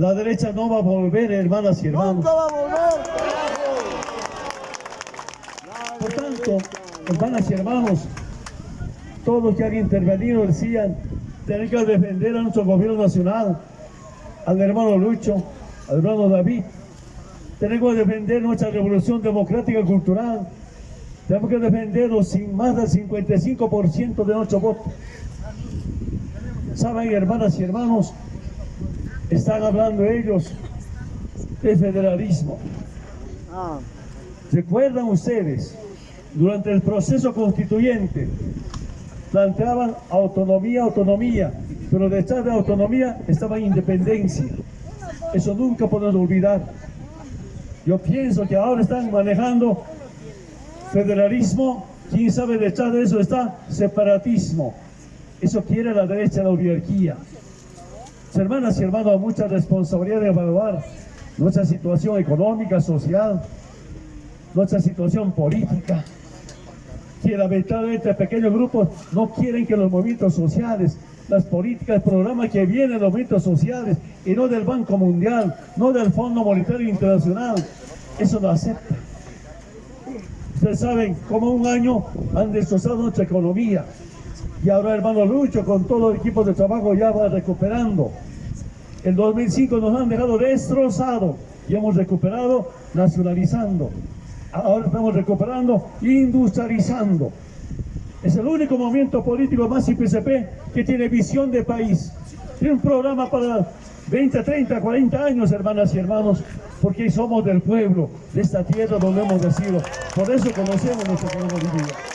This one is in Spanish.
La derecha no va a volver, hermanas y hermanos. ¡Nunca va a volver! Por tanto, hermanas y hermanos, todos los que han intervenido decían, tenemos que defender a nuestro gobierno nacional, al hermano Lucho, al hermano David. Tenemos que defender nuestra revolución democrática y cultural. Tenemos que defenderlo sin más del 55% de nuestro voto. Saben, hermanas y hermanos, están hablando ellos de federalismo. ¿Recuerdan ustedes? Durante el proceso constituyente planteaban autonomía, autonomía, pero detrás de autonomía estaba independencia. Eso nunca podemos olvidar. Yo pienso que ahora están manejando federalismo, quién sabe detrás de eso está separatismo. Eso quiere la derecha, la oligarquía. Hermanas y hermanos, mucha responsabilidad de evaluar nuestra situación económica, social, nuestra situación política. Que lamentablemente pequeños grupos no quieren que los movimientos sociales, las políticas, el programa que vienen de los movimientos sociales y no del Banco Mundial, no del Fondo Monetario Internacional, eso lo acepta. Ustedes saben cómo un año han destrozado nuestra economía. Y ahora hermano Lucho con todo el equipo de trabajo ya va recuperando. El 2005 nos han dejado destrozado y hemos recuperado nacionalizando. Ahora estamos recuperando industrializando. Es el único movimiento político más IPCP que tiene visión de país. Tiene un programa para 20, 30, 40 años, hermanas y hermanos, porque somos del pueblo, de esta tierra donde hemos nacido. Por eso conocemos nuestro pueblo Bolivia.